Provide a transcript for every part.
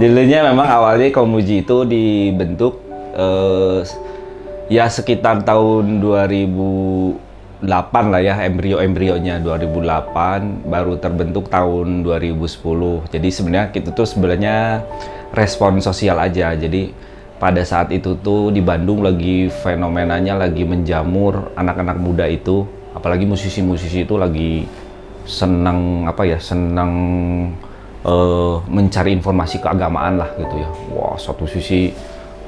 Dulunya memang awalnya Komuji itu dibentuk eh, ya sekitar tahun 2008 lah ya embrio-embrionya 2008 baru terbentuk tahun 2010. Jadi sebenarnya itu tuh sebenarnya respon sosial aja. Jadi pada saat itu tuh di Bandung lagi fenomenanya lagi menjamur anak-anak muda itu, apalagi musisi-musisi itu lagi senang apa ya senang uh, mencari informasi keagamaan lah gitu ya. Wah, satu sisi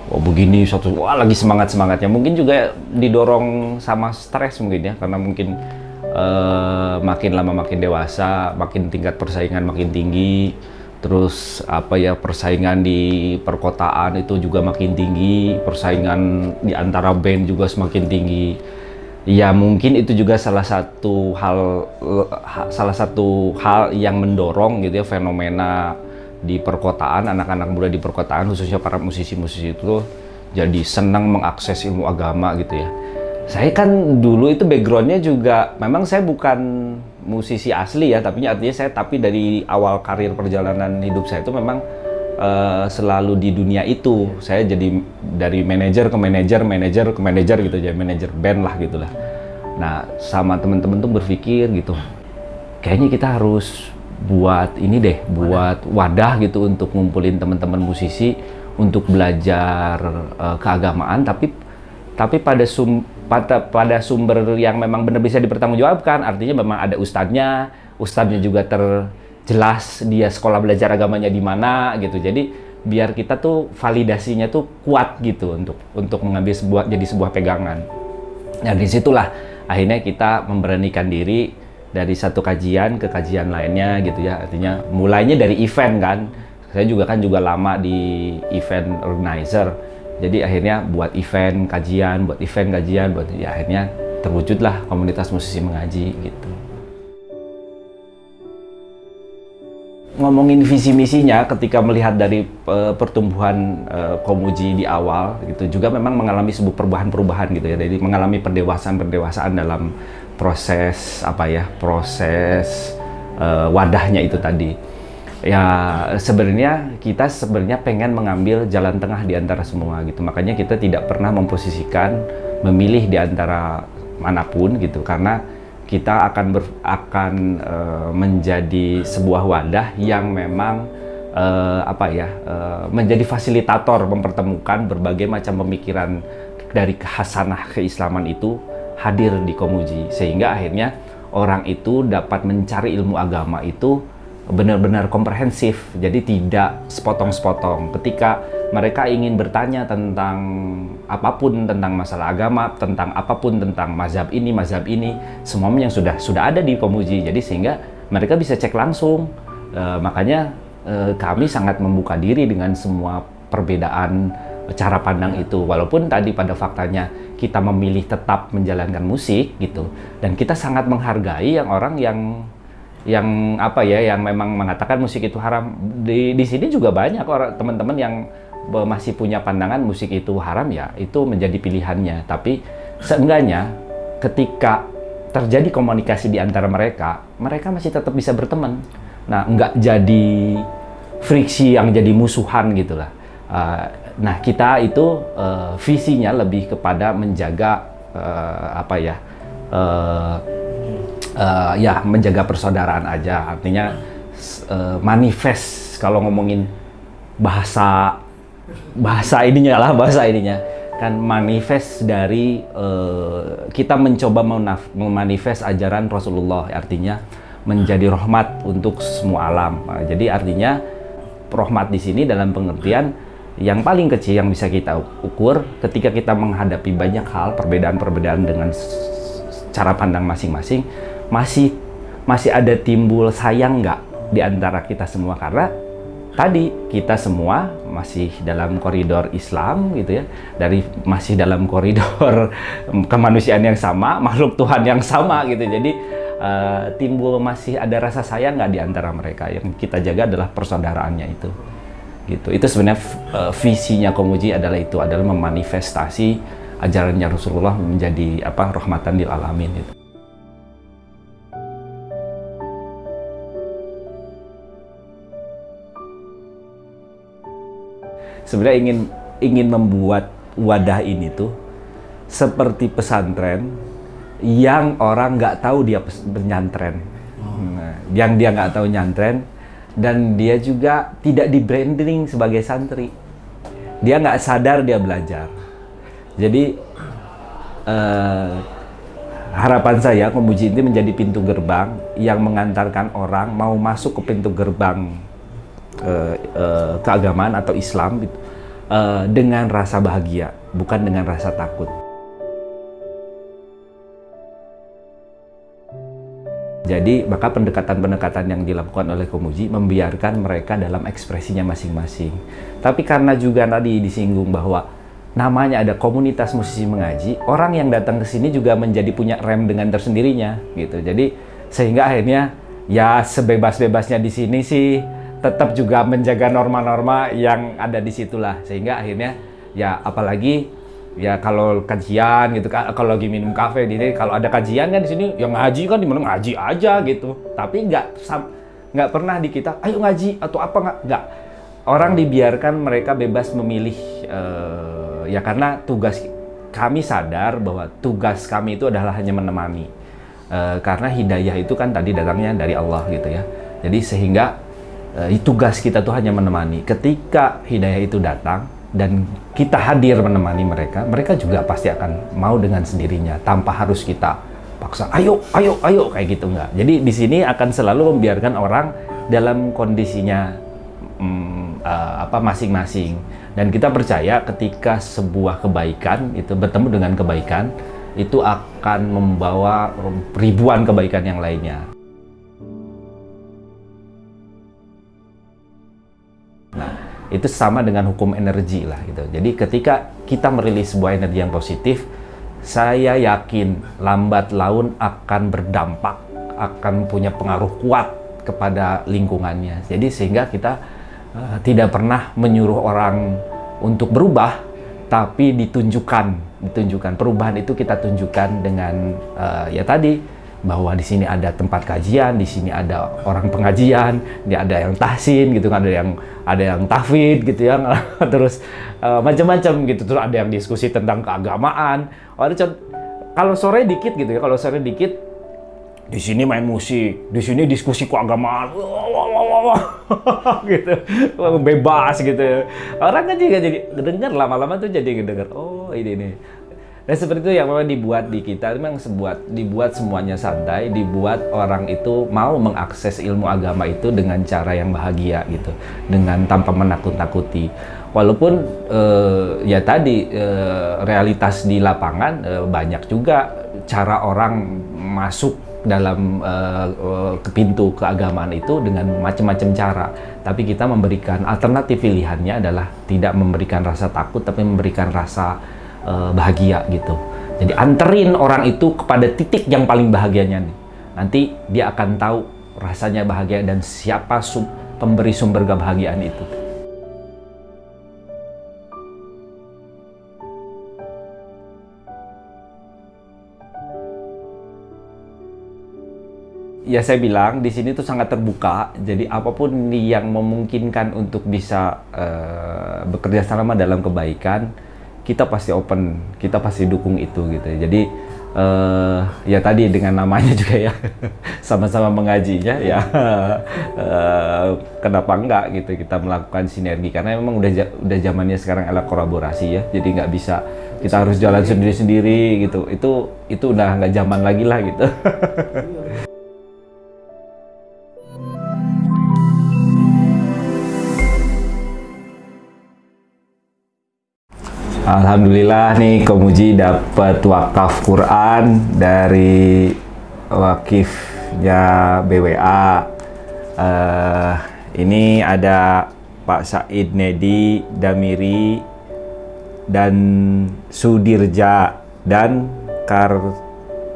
wah begini, satu wah lagi semangat-semangatnya. Mungkin juga didorong sama stres mungkin ya karena mungkin uh, makin lama makin dewasa, makin tingkat persaingan makin tinggi. Terus apa ya persaingan di perkotaan itu juga makin tinggi, persaingan di antara band juga semakin tinggi ya mungkin itu juga salah satu hal salah satu hal yang mendorong gitu ya fenomena di perkotaan anak-anak muda di perkotaan khususnya para musisi-musisi itu jadi senang mengakses ilmu agama gitu ya. Saya kan dulu itu backgroundnya juga memang saya bukan musisi asli ya tapi artinya saya tapi dari awal karir perjalanan hidup saya itu memang uh, selalu di dunia itu. Saya jadi dari manajer ke manajer, manajer ke manajer gitu aja, manajer band lah gitulah. Nah, sama temen-temen tuh berpikir gitu, kayaknya kita harus buat ini deh, buat wadah gitu untuk ngumpulin teman-teman musisi untuk belajar uh, keagamaan, tapi tapi pada sum pada, pada sumber yang memang benar bisa dipertanggungjawabkan, artinya memang ada ustadznya, ustadznya juga ter jelas dia sekolah belajar agamanya di mana gitu. Jadi biar kita tuh validasinya tuh kuat gitu untuk untuk mengambil sebuah jadi sebuah pegangan. Nah di situlah akhirnya kita memberanikan diri dari satu kajian ke kajian lainnya gitu ya. Artinya mulainya dari event kan. Saya juga kan juga lama di event organizer. Jadi akhirnya buat event kajian, buat event kajian, buat ya akhirnya terwujudlah komunitas musisi mengaji gitu. Ngomongin visi misinya ketika melihat dari uh, pertumbuhan uh, Komuji di awal gitu juga memang mengalami sebuah perubahan-perubahan gitu ya. Jadi mengalami pendewasaan-pendewasaan dalam proses apa ya proses uh, wadahnya itu tadi. Ya sebenarnya kita sebenarnya pengen mengambil jalan tengah di antara semua gitu. Makanya kita tidak pernah memposisikan memilih di antara mana pun gitu. Karena kita akan ber, akan uh, menjadi sebuah wadah yang memang uh, apa ya uh, menjadi fasilitator mempertemukan berbagai macam pemikiran dari kehasanah keislaman itu hadir di Komuji. Sehingga akhirnya orang itu dapat mencari ilmu agama itu benar-benar komprehensif. Jadi tidak sepotong-sepotong. Ketika mereka ingin bertanya tentang apa pun tentang masalah agama tentang apa pun tentang mazhab ini mazhab ini semuanya yang sudah sudah ada di pemuji jadi sehingga mereka bisa cek langsung. E, makanya e, kami sangat membuka diri dengan semua perbedaan cara pandang itu. Walaupun tadi pada faktanya kita memilih tetap menjalankan musik gitu dan kita sangat menghargai yang orang yang yang apa ya yang memang mengatakan musik itu haram. Di di sini juga banyak orang teman-teman yang masih punya pandangan musik itu haram ya itu menjadi pilihannya. Tapi seenggaknya ketika terjadi komunikasi di antara mereka mereka masih tetap bisa berteman. Nah nggak jadi friksi yang jadi musuhan gitulah uh, nah kita itu uh, visinya lebih kepada menjaga uh, apa ya uh, uh, ya menjaga persaudaraan aja. Artinya uh, manifest kalau ngomongin bahasa bahasa ininya lah bahasa ininya. Kan manifest dari uh, kita mencoba memanifest ajaran Rasulullah. Artinya menjadi rahmat untuk semua alam. Nah, jadi artinya rahmat di sini dalam pengertian yang paling kecil yang bisa kita ukur ketika kita menghadapi banyak hal perbedaan-perbedaan dengan cara pandang masing-masing masih masih ada timbul sayang nggak di antara kita semua? Karena tadi kita semua masih dalam koridor Islam gitu ya. Dari masih dalam koridor kemanusiaan yang sama makhluk Tuhan yang sama gitu. Jadi uh, timbul masih ada rasa sayang nggak di antara mereka? Yang kita jaga adalah persaudaraannya itu. Gitu. Itu sebenarnya uh, visinya Komuji adalah itu adalah memanifestasi ajarannya Rasulullah menjadi apa rahmatan lil alamin gitu. Sebenarnya ingin ingin membuat wadah ini tuh seperti pesantren yang orang nggak tahu dia penyantren, nah, yang dia nggak tahu nyantren dan dia juga tidak di branding sebagai santri. Dia nggak sadar dia belajar. Jadi uh, harapan saya Komuji ini menjadi pintu gerbang yang mengantarkan orang mau masuk ke pintu gerbang uh, uh, keagamaan atau Islam uh, dengan rasa bahagia, bukan dengan rasa takut. Jadi maka pendekatan-pendekatan yang dilakukan oleh Komuji membiarkan mereka dalam ekspresinya masing-masing. Tapi karena juga tadi disinggung bahwa namanya ada komunitas musisi mengaji, orang yang datang ke sini juga menjadi punya rem dengan tersendirinya gitu. Jadi sehingga akhirnya ya sebebas-bebasnya di sini sih tetap juga menjaga norma-norma yang ada di situlah. Sehingga akhirnya ya apalagi ya kalau kajian gitu kalau lagi minum kafe di sini kalau ada kajian kan di sini yang ngaji kan di mana ngaji aja gitu. Tapi nggak nggak pernah di kita ayo ngaji atau apa nggak nggak. Orang dibiarkan mereka bebas memilih uh, ya karena tugas kami sadar bahwa tugas kami itu adalah hanya menemani. E, karena hidayah itu kan tadi datangnya dari Allah gitu ya. Jadi sehingga e, tugas kita tuh hanya menemani. Ketika hidayah itu datang dan kita hadir menemani mereka mereka juga pasti akan mau dengan sendirinya tanpa harus kita paksa ayo ayo ayo kayak gitu enggak. Jadi di sini akan selalu membiarkan orang dalam kondisinya hmm, uh, apa masing-masing. Dan kita percaya ketika sebuah kebaikan itu bertemu dengan kebaikan itu akan membawa ribuan kebaikan yang lainnya. Itu sama dengan hukum energi lah gitu. Jadi ketika kita merilis sebuah energi yang positif, saya yakin lambat laun akan berdampak, akan punya pengaruh kuat kepada lingkungannya. Jadi sehingga kita uh, tidak pernah menyuruh orang untuk berubah, tapi ditunjukkan, ditunjukkan perubahan itu kita tunjukkan dengan uh, ya tadi bahwa di sini ada tempat kajian, di sini ada orang pengajian, di ada yang tahsin gitu kan, ada yang ada yang tahfid gitu ya, terus uh, macam-macam gitu, terus ada yang diskusi tentang keagamaan. Oh, kalau sore dikit gitu ya, kalau sore dikit di sini main musik, di sini diskusi keagamaan, gitu, bebas gitu. Orang kan juga jadi dengar lama-lama tuh jadi dengar, oh ini nih. Dan seperti itu yang memang dibuat di kita, memang sebuat dibuat semuanya santai, dibuat orang itu mau mengakses ilmu agama itu dengan cara yang bahagia gitu, dengan tanpa menakut-nakuti. Walaupun eh, ya tadi eh, realitas di lapangan eh, banyak juga cara orang masuk dalam uh, ke pintu keagamaan itu dengan macam-macam cara. Tapi kita memberikan alternatif pilihannya adalah tidak memberikan rasa takut, tapi memberikan rasa uh, bahagia gitu. Jadi anterin orang itu kepada titik yang paling bahagianya nih. Nanti dia akan tahu rasanya bahagia dan siapa sub, pemberi sumber kebahagiaan itu. ya saya bilang di sini tuh sangat terbuka. Jadi apa pun yang memungkinkan untuk bisa uh, bekerja sama dalam kebaikan, kita pasti open, kita pasti dukung itu gitu. Jadi uh, ya tadi dengan namanya juga ya sama-sama mengajinya ya uh, kenapa enggak gitu kita melakukan sinergi karena memang udah udah zamannya sekarang ala kolaborasi ya. Jadi nggak bisa kita harus jalan sendiri-sendiri gitu. Itu itu udah nggak zaman lagi lah gitu. Alhamdulillah nih Komuji dapat wakaf Quran dari wakifnya BWA. Uh, eh, ini ada Pak Said Nedi Damiri dan Sudirja dan Kar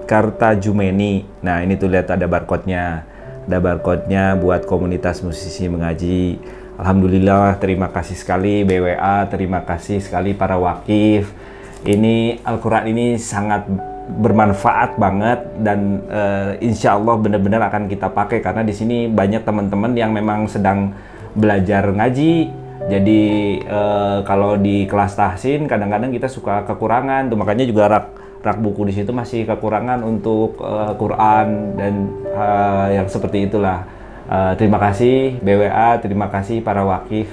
Karta Jumeni. Nah ini tuh lihat ada barcode-nya. Ada barcode-nya buat komunitas musisi mengaji. Alhamdulillah, terima kasih sekali BWA, terima kasih sekali para wakif. Ini Al-Quran ini sangat bermanfaat banget dan uh, insya Allah benar-benar akan kita pakai karena di sini banyak teman-teman yang memang sedang belajar ngaji Jadi uh, kalau di kelas tahsin kadang-kadang kita suka kekurangan tuh makanya juga rak rak buku di situ masih kekurangan untuk uh, Quran dan uh, yang seperti itulah. Uh, terima kasih BWA, terima kasih para wakif